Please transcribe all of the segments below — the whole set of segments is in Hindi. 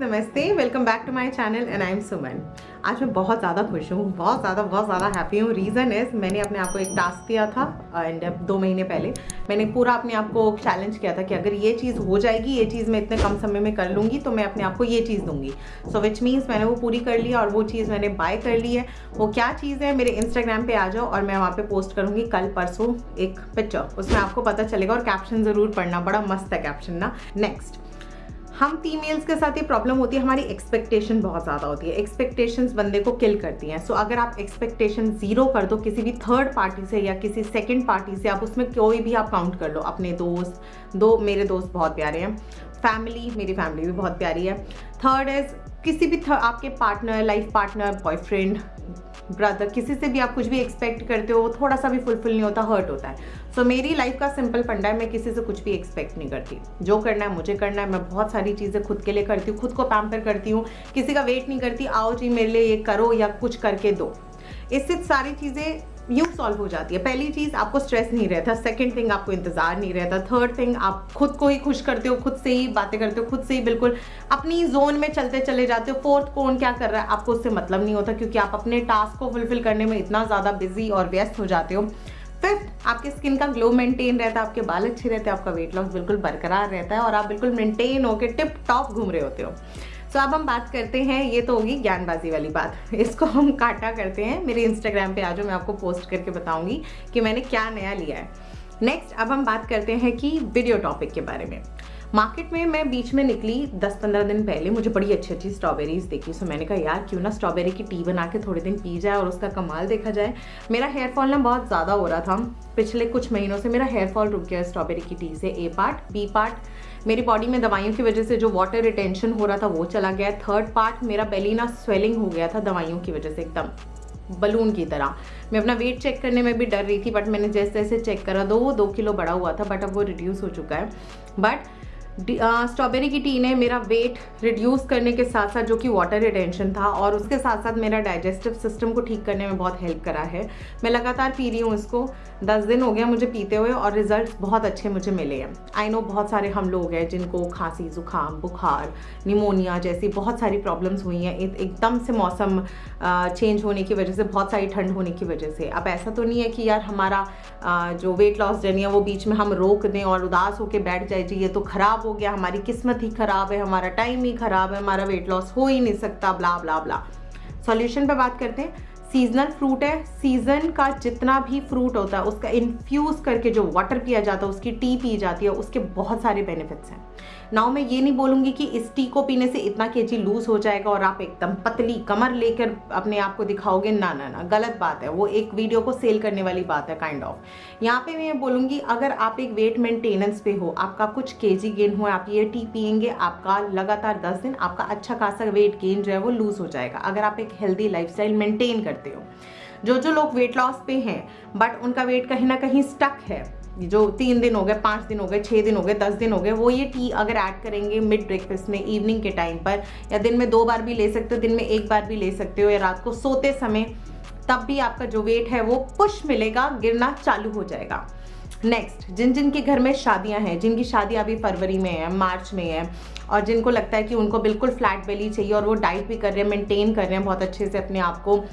नमस्ते welcome back to my channel and I am Suman आज मैं बहुत ज़्यादा खुश हूँ, बहुत ज़्यादा बहुत ज़्यादा हैप्पी हूँ। रीज़न इज़ मैंने अपने आप को एक टास्क दिया था एंड दो महीने पहले, मैंने पूरा अपने आप को चैलेंज किया था कि अगर ये चीज़ हो जाएगी, ये चीज़ मैं इतने कम समय में कर लूँगी तो मैं अपने आप को ये चीज़ दूँगी। सो विच मीन्स मैंने वो पूरी कर लिया और वो चीज़ मैंने बाय कर ली है। वो क्या चीज़ है, मेरे इंस्टाग्राम पर आ जाओ और मैं वहाँ पर पोस्ट करूँगी कल परसों एक पिक्चर उसमें आपको पता चलेगा और कैप्शन ज़रूर पढ़ना, बड़ा मस्त है कैप्शन ना। नेक्स्ट हम फीमेल्स के साथ ये प्रॉब्लम होती है हमारी एक्सपेक्टेशन बहुत ज़्यादा होती है। एक्सपेक्टेशंस बंदे को किल करती हैं। सो so, अगर आप एक्सपेक्टेशन ज़ीरो कर दो किसी भी थर्ड पार्टी से या किसी सेकंड पार्टी से आप उसमें कोई भी आप काउंट कर लो। अपने दोस्त दो मेरे दोस्त बहुत प्यारे हैं। फैमिली मेरी फैमिली भी बहुत प्यारी है। थर्ड इज़ किसी भी आपके partner life partner boyfriend brother किसी से भी आप कुछ भी एक्सपेक्ट करते हो वो थोड़ा सा भी फुलफिल नहीं होता हर्ट होता है। सो so, मेरी लाइफ का सिंपल फंडा है मैं किसी से कुछ भी एक्सपेक्ट नहीं करती। जो करना है मुझे करना है मैं बहुत सारी चीज़ें खुद के लिए करती हूँ खुद को पैम्पर करती हूँ। किसी का वेट नहीं करती आओ जी मेरे लिए ये करो या कुछ करके दो। इससे सारी चीज़ें यू सॉल्व हो जाती है। पहली चीज़, आपको स्ट्रेस नहीं रहता। सेकंड थिंग आपको इंतज़ार नहीं रहता। थर्ड थिंग आप खुद को ही खुश करते हो, खुद से ही बातें करते हो, खुद से ही बिल्कुल अपनी जोन में चलते चले जाते हो। फोर्थ कौन क्या कर रहा है? आपको उससे मतलब नहीं होता क्योंकि आप अपने टास्क को फुलफिल करने में इतना ज़्यादा बिज़ी और व्यस्त हो जाते हो। फिफ्थ आपकी स्किन का ग्लो मेंटेन रहता है। आपके बाल अच्छे रहते हैं। आपका वेट लॉस बिल्कुल बरकरार रहता है और आप बिल्कुल मेंटेन होकर टिप टॉप घूम रहे होते हो। तो अब हम बात करते हैं, ये तो होगी ज्ञानबाजी वाली बात। इसको हम काटा करते हैं। मेरे इंस्टाग्राम पे आ जाओ मैं आपको पोस्ट करके बताऊँगी कि मैंने क्या नया लिया है। नेक्स्ट अब हम बात करते हैं कि वीडियो टॉपिक के बारे में। मार्केट में मैं बीच में निकली 10-15 दिन पहले। मुझे बड़ी अच्छी अच्छी स्ट्रॉबेरीज देखी। सो मैंने कहा, यार, क्यों ना स्ट्रॉबेरी की टी बना के थोड़े दिन पी जाए और उसका कमाल देखा जाए। मेरा हेयर फॉल ना बहुत ज़्यादा हो रहा था। पिछले कुछ महीनों से मेरा हेयर फॉल रुक गया स्ट्रॉबेरी की टी से। ए पार्ट बी पार्ट मेरी बॉडी में दवाइयों की वजह से जो वाटर रिटेंशन हो रहा था, वो चला गया। थर्ड पार्ट मेरा बेली ना स्वेलिंग हो गया था दवाइयों की वजह से एकदम बलून की तरह। मैं अपना वेट चेक करने में भी डर रही थी बट मैंने जैसे जैसे चेक करा, दो वो दो किलो बड़ा हुआ था बट अब वो रिड्यूस हो चुका है। बट स्ट्रॉबेरी की टी ने मेरा वेट रिड्यूस करने के साथ साथ जो कि वाटर रिटेंशन था और उसके साथ साथ मेरा डाइजेस्टिव सिस्टम को ठीक करने में बहुत हेल्प करा है। मैं लगातार पी रही हूँ इसको। दस दिन हो गया मुझे पीते हुए और रिज़ल्ट बहुत अच्छे मुझे मिले हैं। आई नो बहुत सारे हम लोग हैं जिनको खांसी, जुकाम, बुखार निमोनिया जैसी बहुत सारी प्रॉब्लम्स हुई हैं। एकदम से मौसम चेंज होने की वजह से, बहुत सारी ठंड होने की वजह से। अब ऐसा तो नहीं है कि यार हमारा जो वेट लॉस जर्नी है वो बीच में हम रोक दें और उदास होकर बैठ जाए जी ये तो ख़राब हो गया, हमारी किस्मत ही ख़राब है, हमारा टाइम ही ख़राब है, हमारा वेट लॉस हो ही नहीं सकता ब्ला ब्ला ब्ला सॉल्यूशन पे बात करते हैं। सीजनल फ्रूट है सीज़न का जितना भी फ्रूट होता है, उसका इन्फ्यूज़ करके जो वाटर पिया जाता है, उसकी टी पी जाती है, उसके बहुत सारे बेनिफिट्स हैं। नाउ मैं ये नहीं बोलूँगी कि इस टी को पीने से इतना के जी लूज हो जाएगा और आप एकदम पतली कमर लेकर अपने आप को दिखाओगे, ना ना ना, गलत बात है, वो एक वीडियो को सेल करने वाली बात है काइंड ऑफ़ यहाँ पे मैं बोलूँगी, अगर आप एक वेट मेंटेनेंस पे हो, आपका कुछ के जी गेन हो, आप ये टी पियेंगे, आपका लगातार दस दिन, आपका अच्छा खासा वेट गेन जो है, वो लूज हो जाएगा। अगर आप एक हेल्दी लाइफ मेंटेन करते हो। जो जो लोग वेट लॉस पे हैं बट उनका वेट कहीं ना कहीं स्टक है, जो तीन दिन हो गए, पाँच दिन हो गए छः दिन हो गए, दस दिन हो गए, वो ये टी अगर ऐड करेंगे मिड ब्रेकफास्ट में इवनिंग के टाइम पर, या दिन में दो बार भी ले सकते हो, दिन में एक बार भी ले सकते हो, या रात को सोते समय, तब भी आपका जो वेट है वो पुश मिलेगा, गिरना चालू हो जाएगा। नेक्स्ट जिन जिन के घर में शादियाँ हैं, जिनकी शादी अभी फरवरी में है, मार्च में है, और जिनको लगता है कि उनको बिल्कुल फ्लैट बेली चाहिए और वो डाइट भी कर रहे हैं मेंटेन कर रहे हैं बहुत अच्छे से अपने आप को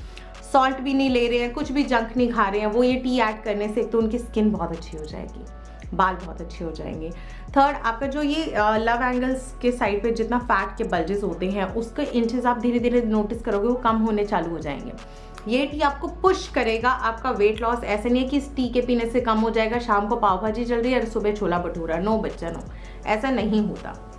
सॉल्ट भी नहीं ले रहे हैं, कुछ भी जंक नहीं खा रहे हैं, वो ये टी ऐड करने से तो उनकी स्किन बहुत अच्छी हो जाएगी, बाल बहुत अच्छे हो जाएँगे। थर्ड आपका जो ये लव एंगल्स के साइड पे जितना फैट के बल्जेस होते हैं, उसके इंचेस आप धीरे धीरे नोटिस करोगे, वो कम होने चालू हो जाएँगे। ये टी आपको पुश करेगा, आपका वेट लॉस ऐसे नहीं है कि इस टी के पीने से कम हो जाएगा, शाम को पाव भाजी चल रही है और सुबह छोला भटूरा, नो बच्चा, नो। ऐसा नहीं होता।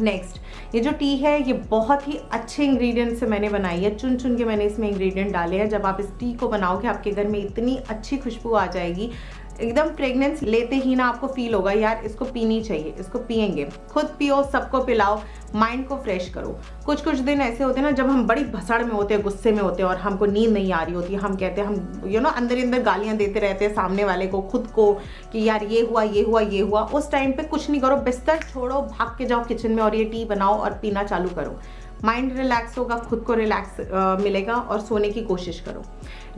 नेक्स्ट ये जो टी है, ये बहुत ही अच्छे इंग्रेडिएंट से मैंने बनाई है। चुन चुन के मैंने इसमें इंग्रेडिएंट डाले हैं। जब आप इस टी को बनाओगे, आपके घर में इतनी अच्छी खुशबू आ जाएगी। एकदम प्रेगनेंस लेते ही ना आपको फील होगा, यार, इसको पीनी चाहिए, इसको पियेंगे। खुद पियो, सबको पिलाओ माइंड को फ्रेश करो। कुछ कुछ दिन ऐसे होते हैं ना, जब हम बड़ी भसड़ में होते हैं, गुस्से में होते हैं और हमको नींद नहीं आ रही होती, हम कहते हैं, हम यू नो अंदर अंदर गालियाँ देते रहते हैं सामने वाले को, खुद को, कि यार, ये हुआ ये हुआ ये हुआ। उस टाइम पे कुछ नहीं करो, बिस्तर छोड़ो, भाग के जाओ किचन में और ये टी बनाओ और पीना चालू करो। माइंड रिलैक्स होगा, खुद को रिलैक्स मिलेगा और सोने की कोशिश करो।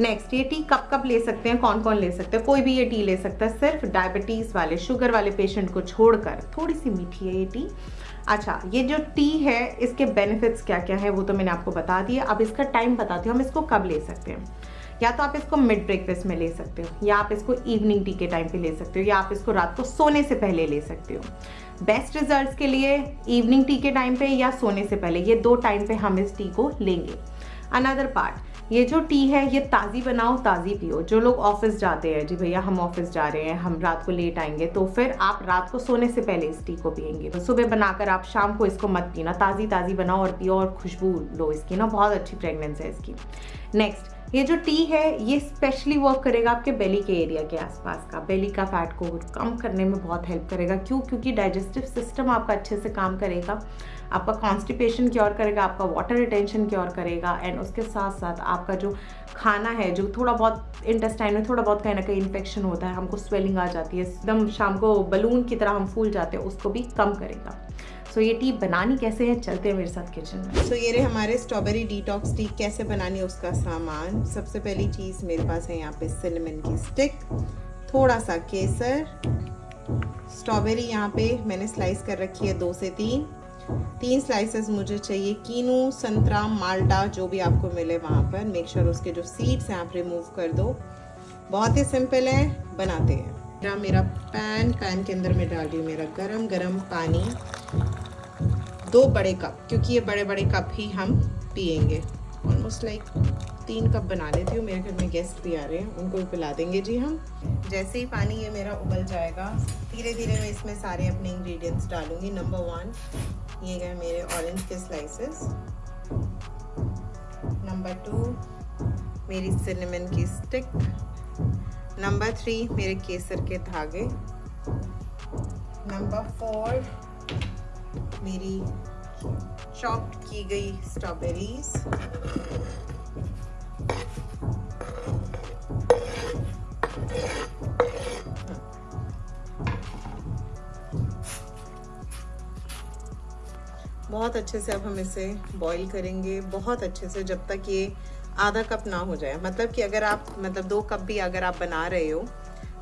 नेक्स्ट ये टी कब कब ले सकते हैं? कौन कौन ले सकते हैं? कोई भी ये टी ले सकता है, सिर्फ़ डायबिटीज़ वाले शुगर वाले पेशेंट को छोड़कर। थोड़ी सी मीठी है ये टी अच्छा ये जो टी है, इसके बेनिफिट्स क्या क्या है वो तो मैंने आपको बता दिया अब इसका टाइम बताती हूँ, हम इसको कब ले सकते हैं। या तो आप इसको मिड ब्रेकफास्ट में ले सकते हो, या आप इसको इवनिंग टी के टाइम पे ले सकते हो, या आप इसको रात को सोने से पहले ले सकते हो। बेस्ट रिजल्ट्स के लिए इवनिंग टी के टाइम पे या सोने से पहले, ये दो टाइम पे हम इस टी को लेंगे। अनदर पार्ट ये जो टी है, ये ताज़ी बनाओ, ताज़ी पियो। जो लोग ऑफ़िस जाते हैं, जी भैया हम ऑफ़िस जा रहे हैं, हम रात को लेट आएँगे तो फिर आप रात को सोने से पहले इस टी को पियेंगे। तो सुबह बनाकर आप शाम को इसको मत पीना ताज़ी ताज़ी बनाओ और पियो और खुशबू लो इसकी ना, बहुत अच्छी प्रेगनेंस है इसकी। नेक्स्ट ये जो टी है, ये स्पेशली वर्क करेगा आपके बेली के एरिया के आसपास का। बेली का फैट को कम करने में बहुत हेल्प करेगा। क्यों? क्योंकि डाइजेस्टिव सिस्टम आपका अच्छे से काम करेगा। आपका कॉन्स्टिपेशन क्योर करेगा, आपका वाटर रिटेंशन क्योर करेगा एंड उसके साथ साथ आपका जो खाना है, जो थोड़ा बहुत इंटेस्टाइन में थोड़ा बहुत कहीं ना कहीं इन्फेक्शन होता है, हमको स्वेलिंग आ जाती है। एकदम शाम को बलून की तरह हम फूल जाते हैं, उसको भी कम करेगा। सो ये टी बनानी कैसे है चलते हैं मेरे साथ किचन में। सो so, ये रहे हमारे स्ट्रॉबेरी डिटॉक्स टी कैसे बनानी है उसका सामान। सबसे पहली चीज़ मेरे पास है यहाँ पे सिनेमन की स्टिक थोड़ा सा केसर स्ट्रॉबेरी यहाँ पे मैंने स्लाइस कर रखी है दो से तीन। तीन स्लाइसेस मुझे चाहिए कीनू संतरा माल्टा जो भी आपको मिले वहाँ पर। मेक श्योर उसके जो सीड्स हैं आप रिमूव कर दो। बहुत ही सिंपल है बनाते हैं। मेरा मेरा पैन पैन के अंदर मैं डाल रही हूँ मेरा गरम गरम पानी। दो बड़े कप क्योंकि ये बड़े बड़े कप ही हम पियेंगे। ऑलमोस्ट लाइक तीन कप बना लेती हूँ, मेरे घर में गेस्ट भी आ रहे हैं, उनको भी पिला देंगे जी हम। जैसे ही पानी ये मेरा उबल जाएगा धीरे धीरे मैं इसमें सारे अपने इंग्रेडिएंट्स डालूँगी। नंबर वन ये गए मेरे ऑरेंज के स्लाइसेस नंबर टू मेरी सिनेमन की स्टिक नंबर थ्री मेरे केसर के धागे। नंबर फोर मेरी चॉप्ड की गई स्ट्रॉबेरीज बहुत अच्छे से अब हम इसे बॉईल करेंगे, बहुत अच्छे से जब तक ये आधा कप ना हो जाए। मतलब कि अगर आप मतलब दो कप भी अगर आप बना रहे हो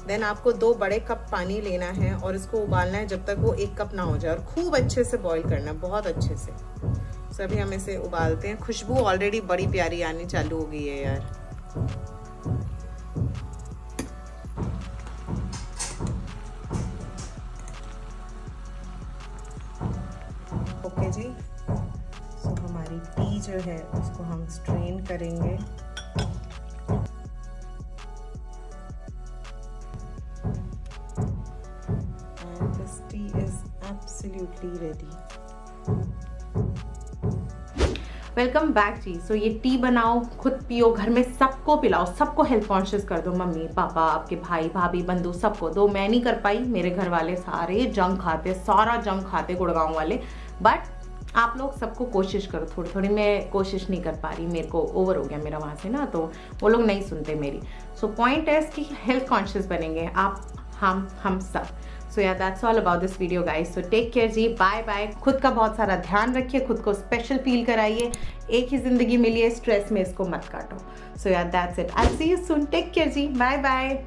देन आपको दो बड़े कप पानी लेना है और इसको उबालना है जब तक वो एक कप ना हो जाए और खूब अच्छे से बॉईल करना है बहुत अच्छे से। सभी हम इसे उबालते हैं। खुशबू ऑलरेडी बड़ी प्यारी आनी चालू हो गई है यार। ओके जी। सो हमारी टी जो है, उसको हम स्ट्रेन करेंगे। Absolutely ready. वेलकम बैक जी सो ये टी बनाओ, खुद पियो, घर में सबको पिलाओ, सबको हेल्थ कॉन्शियस कर दो, मम्मी, पापा, आपके भाई, भाभी, बंधु, सबको दो। मैं नहीं कर पाई, मेरे घर वाले सारे जंग खाते, सारा जंग खाते गुड़गांव वाले। बट आप लोग सबको कोशिश करो थोड़ी थोड़ी मैं कोशिश नहीं कर पा रही, मेरे को ओवर हो गया मेरा वहाँ से ना तो वो लोग नहीं सुनते मेरी। सो पॉइंट है कि हेल्थ कॉन्शियस बनेंगे आप, हम हम सब। सो या that's all about this video guys so take care ji bye bye खुद का बहुत सारा ध्यान रखिए, खुद को स्पेशल फील कराइए। एक ही ज़िंदगी मिली है स्ट्रेस में इसको मत काटो। So yeah that's it I see you soon take care ji bye bye